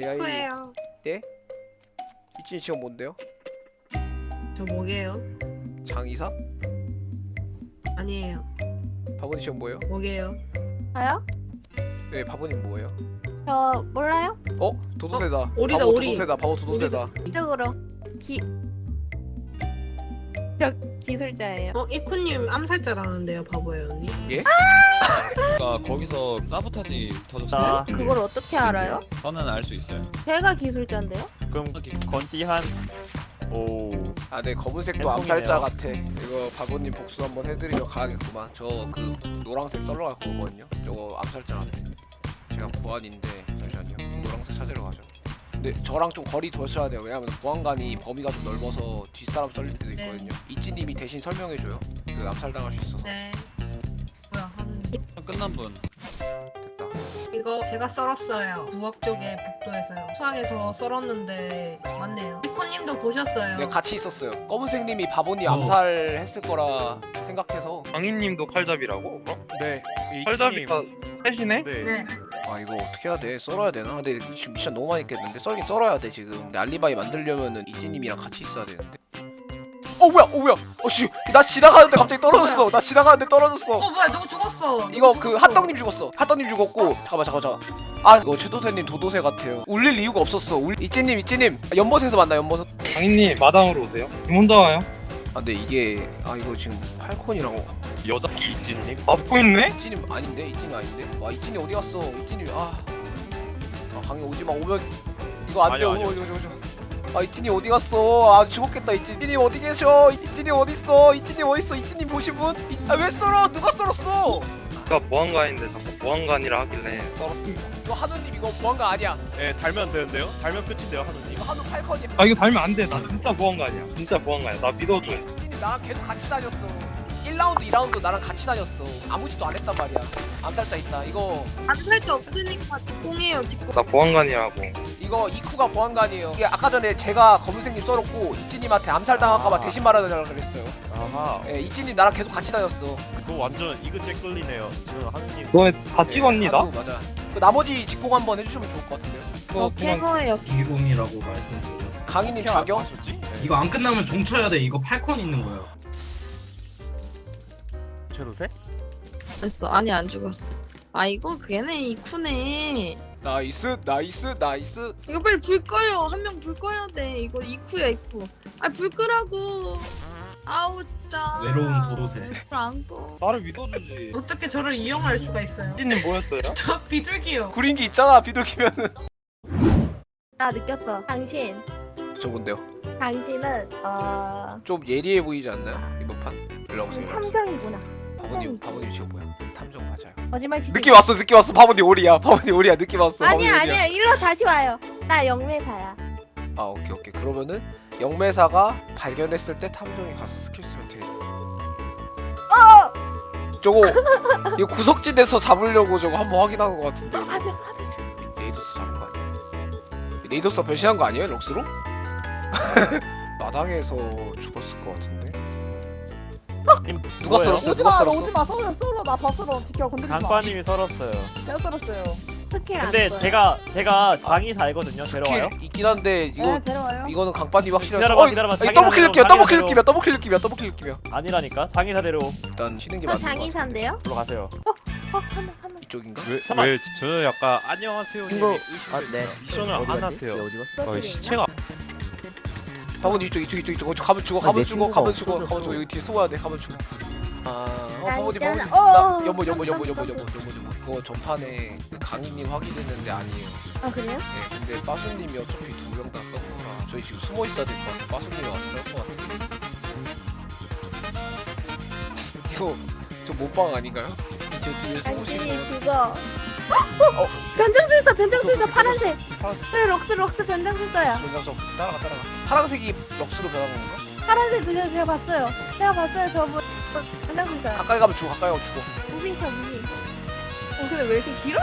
야이 후예요. 이진이 지금 뭔데요? 저 뭐게요? 장이사? 아니에요. 바보님 지금 뭐예요? 뭐게요? 저요? 네 바보님 뭐예요? 저 몰라요? 어? 도도새다 오리다, 바보 오리. 도도새다 바보 도도새다 이쪽으로 기... 저 기술자예요 어 이쿠님 암살자라는데요, 바보예요 언니. 그러니까 거기서 사보타지 터졌어요. 자, 그걸 어떻게 알아요? 저는 알 수 있어요. 제가 기술자인데요? 그럼 건띠 한 오 아 네 검은색도 햄버거네요. 암살자 같아 이거 바보님 복수 한번 해드리러 가야겠구만 저 그 노란색 썰러 갈 거거든요 저거 암살자 같아 제가 보안인데 잠시만요 노란색 찾으러 가죠 근데 저랑 좀 거리 둬셔야 돼요 왜냐면 보안관이 범위가 좀 넓어서 뒷사람 썰릴 때도 네. 있거든요 이찌님이 대신 설명해줘요 그 암살당할 수 있어서 네. 뭐야? 한... 끝난 분. 됐다 이거 제가 썰었어요. 부엌 쪽에 복도에서요. 수항에서 썰었는데 맞네요. 이쿠님도 보셨어요. 네, 같이 있었어요 검은색님이 바보님 어. 암살했을 거라 생각해서 장인님도 칼잡이라고? 어? 네 칼잡이가 셋이네? 네. 네. 아 이거 어떻게 해야 돼? 썰어야 되나? 근데 지금 미션 너무 많이 깼는데 썰긴 썰어야 돼 지금. 근데 알리바이 만들려면은 이지님이랑 같이 있어야 되는데. 어 뭐야? 어 뭐야? 어씨. 나 지나가는데 갑자기 떨어졌어. 나 지나가는데 떨어졌어. 어 뭐야? 누구 죽었어? 이거 누구 그? 핫떡님 죽었어. 핫떡님 죽었고. 잠깐만 잠깐만 잠깐만. 아 이거 최도세님 도도새 같아요. 울릴 이유가 없었어. 울... 이찌님 이찌님. 아, 연못에서 만나 연못에서 장인님 마당으로 오세요. 지금 혼자 와요? 아 근데 이게 아 이거 지금 팔콘이랑 여자 이진님? 앞고 있네? 이찌님 아닌데 이찌님 아닌데 와 이찌님 어디 갔어 이찌님 아, 아 강에 오지마 오면 이거 안돼 아니야. 오죠 오죠 아 이찌님 어디 갔어 아 죽었겠다 이찌님 어디 계셔 이찌님 어디 있어 이찌님 어디 있어 이찌님 보신 분? 아왜 썰어 누가 썰었어 제가 보안관인데 자꾸 보안관이라 하길래 썰었습니다. 이거 한우님 이거 보안가 아니야 네 달면 되는데요? 달면 끝인데요 하느님 이거 한우 팔콘이 아 이거 달면 안 돼. 나 진짜 보안관이야. 진짜 보안관이야. 나 믿어줘. 이찌님 나랑 계속 같이 다녔어 1라운드 2라운드 나랑 같이 다녔어 아무 짓도 안 했단 말이야 암살자 있다 이거 암살자 없으니까 직공해요 직공 나 보안관이라고. 이거 이쿠가 보안관이에요 이게 아까 전에 제가 검은색님 썰었고 이찌님한테 암살당할까봐 아. 대신 말하자고 그랬어요 아하 예, 이찌님 나랑 계속 같이 다녔어 그거 완전 이그제 끌리네요 지금 하느님 너네 다 찍었니 나? 한우, 맞아 그 나머지 직공 한번 해주시면 좋을 것 같은데요 그거 어 캐거예요 기공이라고 말씀드려요. 강희님 자경 하셨지? 네. 이거 안 끝나면 종 쳐야 돼. 이거 8컨 있는 거예요. 최도세? 됐어 아니 안 죽었어 아 이거 걔네 이쿠네 나이스 나이스 나이스 이거 빨리 불 꺼요 한 명 불 꺼야 돼 이거 이쿠야 이쿠 아불 끄라고 아우 진짜 외로운 도로새. 불안 꺼. 나를 믿어주지. 어떻게 저를 이용할 수가 있어요? 이진님 뭐였어요? 저 비둘기요. 구린기 있잖아 비둘기면은 나 느꼈어 당신 저 뭔데요 당신은 어... 좀 예리해 보이지 않나요 이번 판 일로 오세요. 탐정이구나 바보님 바보님 지금 뭐야? 탐정 맞아요. 거짓말 치지 느낌 왔어 느낌 왔어. 바보님 오리야. 바보님 오리야. 느낌 왔어. 바보님 아니야 오리야. 아니야. 일로 다시 와요. 나 영매사야. 아 오케이 오케이. 그러면은 영매사가 발견했을 때 탐정이 가서 스킬 쓰면 돼. 어! 저거 이거 구석진에서 잡으려고 저거 한번 확인한 것 같은데. 아, 네. 네이더스 잡은 거 아니야? 네이더스가 변신한 거 아니에요 럭스로? 마당에서 죽었을 것 같은데 누가 뭐예요? 썰었어? 누가 썰었어? 오지마 썰어 썰어 나 벗으러 지켜 건드리지 마 강빠님이 썰었어요 제가 썰었어요 스킬 안 근데 써요. 제가 제가 장이 살거든요 데려와요? 스킬 있긴 한데 이거 네 데려와요 이거는 강반이 확실하죠 기다려봐, 어, 기다려봐. 이 더블킬 느낌이야 더블킬. 느낌이야 더블킬 느낌이야 더블킬 느낌이야 아니라니까 장이 사대로 일단 쉬는 게 저 맞는 것 같아 장의사인데요? 불러 가세요 어? 하나 하나 이쪽인가? 잠깐만. 왜 저는 약간 안녕하세요. 이거 아 네. 미션을 안? 하세요. 어디 갔어? 어, 시체가 바보님 이쪽 이쪽 이쪽 이쪽 어, 저 가면 죽어 가면 내 죽어 가면 죽어 가면 죽어. 여기 뒤에 숨어야 돼 가면 죽어. 아 어. 바보님 어, 나 연모 연모 연모 깜짝 연모 연모 연모 연모 그거 전판에 그 강희님 확인했는데 아니에요. 아 그래요? 네 근데 빠수님이 어차피 두 명 다 썼구나. 저희 지금 숨어 있어야 될 것 같아 빠수님이 와서 썰것 같아 이거 저 몸빵 아닌가요? 저 뒤에 당신이 분? 그거 어? 변장술사 변장술사 파란색 파란색 그래 럭스 럭스 변장술사야 저 따라가 따라가 파란색이 럭스로 변한 건가? 파란색 그냥 제가 봤어요 제가 봤어요 저분 변장술사 가까이 가면 죽어 가까이 가면 죽어 moving차 moving 어 근데 왜 이렇게 길어?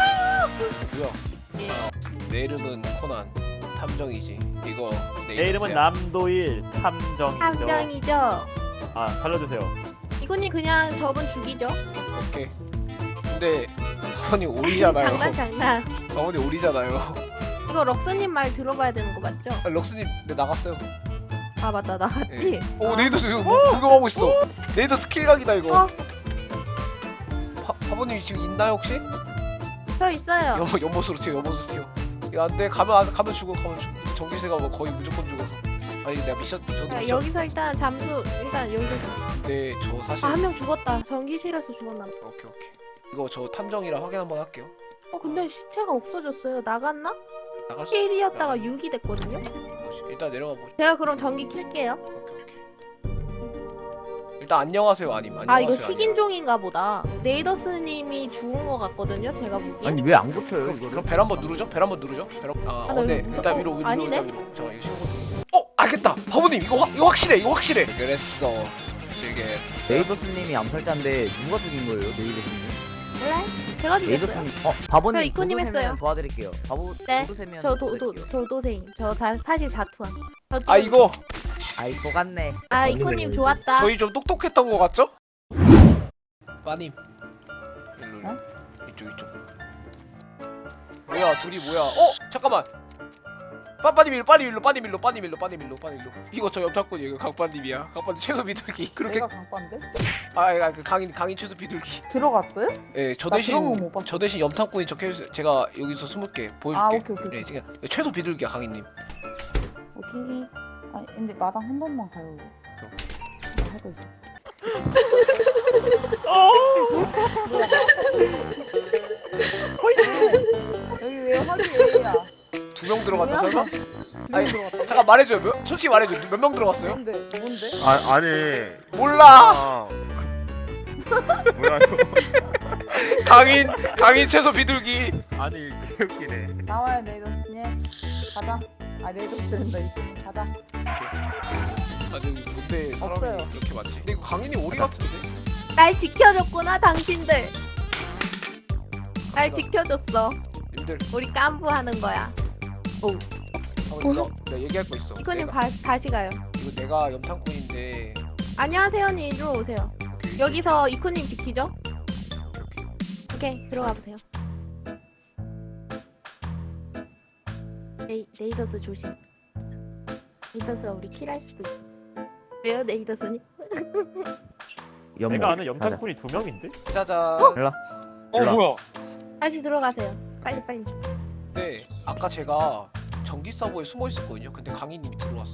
뭐야? 아, 내 이름은 코난 탐정이지. 이거 내, 내 이름은. 남도일 탐정이죠 탐정이죠 아 살려주세요 이분이 그냥 저분 죽이죠 오케이. 근데 사원이 오리잖아요. 장난 장난 사원이 오리잖아요. 이거 럭스님 말 들어봐야 되는 거 맞죠? 아, 럭스님 네 나갔어요. 아 맞다 나갔지? 예. 오 네이더 이거 뭐 구경하고 있어. 네이더 스킬 각이다 이거. 어. 바, 바보님 지금 있나요 혹시? 저 있어요 연못 연못으로 튀어 연못으로 튀어. 이거 안돼 가면 안 가면 죽어 가면 죽어. 전기세가 뭐 거의 무조건 죽어서. 아니 내가 미션 저도 야, 미션. 여기서 일단 잠수 일단 여기서 네, 저 사실 아한 명 죽었다 전기실에서 죽었나 봐. 오케이 오케이. 이거 저 탐정이라 확인 한번 할게요. 어 근데 시체가 없어졌어요 나갔나? 나갈 수 7이었다가 나갔네. 6이 됐거든요 뭐지? 일단 내려가 보죠. 제가 그럼 전기 킬게요 오케이 오케이. 일단 안녕하세요 아님. 안녕하세요. 아 이거 아님. 식인종인가 보다 네이더스님이 죽은 거 같거든요 제가 보기엔 왜안 고쳐요 그럼, 이거를? 그럼 벨 한번 누르죠? 벨 한번 누르죠? 벨 한... 아, 아, 어, 나 네. 이거 일단 어, 위로 위로 아니네? 일단 위로. 잠깐 이거 쉬운 거. 어, 알겠다. 바보님 이거 확 이거 확실해. 이거 확실해. 그랬어. 실게. 레이더스님이 암살자인데 누가 죽인 거예요 레이더스님? 몰라 제가 죽였어요 어 바보님 저 이코님 했어요. 도와드릴게요 바보 네, 도도새면 저 도, 도, 도와드릴게요. 도도생 저 다, 사실 자투한 저아 이거 아이 속았네 아 이코님 좋았다 저희 좀 똑똑했던 거 같죠? 빠님. 일로 일로. 이쪽 이쪽. 뭐야 둘이 뭐야? 어 잠깐만. 빠 빠님 일로 빠님 일로 빠님 일로 빠님 일로 빠님 일로 빠님 일로. 이거 저 옆탁꾼이 이거 강빠님이야. 강빠님 최소 비둘기. 그렇게 내가 강빠인데? 아, 그 강인 강인 최소 비둘기. 들어갔어요? 예, 저나 대신. 저 대신 염탐꾼이 적혀 있어요. 제가 여기서 숨을게 보여줄게. 아 오케이 오케이 네, 오케이. 지금 최소 비둘기야 강인님. 오케이. 아니 근데 마당 한 번만 가요. 나 하고 있어. 여기 왜 화기애애야? 두명 들어갔다 뭐야? 설마? 두명 아니, 들어갔다. 잠깐 말해줘요. 몇, 솔직히 말해줘. 몇 명 들어갔어요? 뭔데? 뭔데? 아 아니 몰라. 아 뭐야 이거 강인 강인 최소 비둘기. 아니 개웃기네 나와요 네이더스님. 가자. 아 네이더스 된다 이제. 가자. 아니 못해 사람이 없어요. 이렇게 많지. 근데 이거 강인이 오리 같은데? 날 지켜줬구나 당신들 날 지켜줬어 님들 우리 깐부하는 거야 한번 내가, 내가 얘기할 거 있어. 이코님 내가, 다시 가요. 이거 내가 염탐꾼인데. 안녕하세요 님 이리로 오세요. 오케이. 여기서 이코님 지키죠? 오케이. 오케이. 들어가 보세요. 네이, 네이더스 조심. 네이더스가 우리 킬할 수도 있어. 왜요 네이더스님? 내가 아는 염탐꾼이 두 명인데? 짜잔. 어? 뭐야? 다시 들어가세요. 빨리 빨리 네, 아까 제가 전기 사고에 숨어 있었거든요. 근데 강인님이 들어왔어.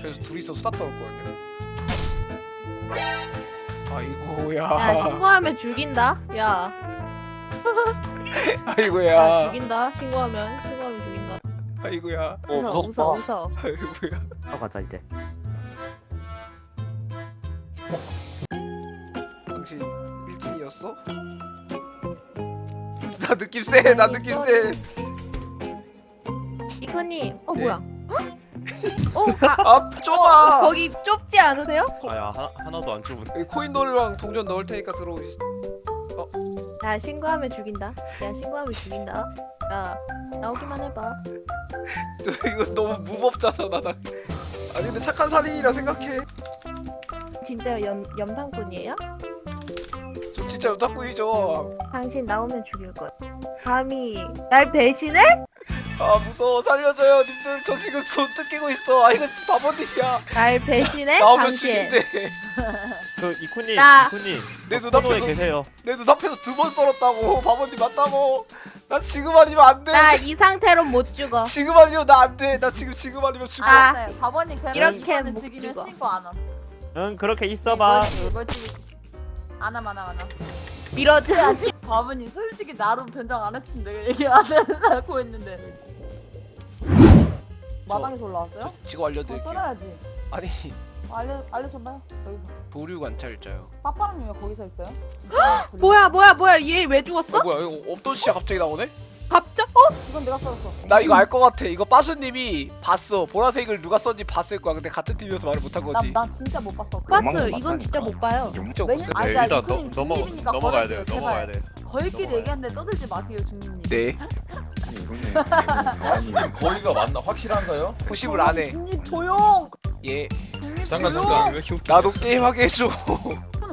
그래서 둘이서 수다 떨었거든요. 아이고야. 야 신고하면 죽인다 야, 야 아이고야. 죽인다 신고하면 신고하면 죽인다 아이고야. 어 무섭다. 웃어 웃어 아이고야. 가자 이제 당신 1등이었어? 나 느낌 세. 나 느낌 세. 이코님 어 예. 뭐야 어 가, 아, 좁아. 거기 좁지 않으세요? 아야 하나, 하나도 안 좁은 여기 코인 놀이랑 동전 넣을 테니까 들어오시. 야 신고하면 죽인다 야 신고하면 죽인다 야 나오기만 해봐 저 이거 너무 무법자잖아 나. 아니 근데 착한 살인이라 생각해. 진짜 염, 염탐꾼이에요? 저 진짜 오타쿠이 죠. 당신 나오면 죽일 거야 감히 날 배신해? 아 무서워 살려줘요 님들 저 지금 손 뜯기고 있어 아 이거 바보님이야 날 배신해? 나오면 당신 죽인대 그 이쿠님 나- 이쿠님 내 눈앞에서 계세요 내 눈앞에서 두 번 썰었다고 바보님 맞다고 나 지금 아니면 안돼 나 이 상태로 못 죽어 지금 아니면 나 안돼 나 지금 지금 아니면 죽어 아. 네, 바보님 그럼 이렇게 이거는 못 죽이면 죽어. 신고 안 함. 응 그렇게 있어봐 이걸 죽이. 안함 안함 안함. 밀어줘 바보님 솔직히 나로 변장 안 했으면 내가 얘기 안 하려고 했는데. 마당에서 올라왔어요? 지금 더 알려드릴게요 썰어야지. 아니 알려 알려줘봐요. 여기서. 보류 관찰자요 빠빠랑님 왜 거기서 있어요? 뭐야 뭐야 뭐야 얘 왜 죽었어? 어 뭐야 이거 없던 시야 갑자기 나오네 갑자? 어? 이건 내가 썰었어. 나 이거 알 것 같아 이거 빠수님이 봤어 보라색을 누가 썼는지 봤을 거야 근데 같은 팀이어서 말을 못한 나, 거지 나 진짜 못 봤어. 그 봤어 이건 진짜 못 봐요 진짜 왜냐- 없어요 아니, 네, 나 일단 넘- 넘어, 넘어가야 돼요 넘어가야. 돼 넘어가요. 얘기하는데 떠들지 마세요 중립님. 네 아니 거기가 맞나 확실한가요? 호심을 안 해 중립 조용. 예 잠깐 조용. 잠깐 왜 이렇게 웃겨? 나도 게임하게 해줘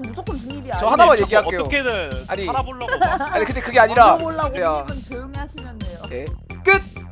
무조건 중립이야. 저 하나만 얘기할게요. 어떻게든 아니. 살아보려고 막 아니 근데 그게 아니라 몰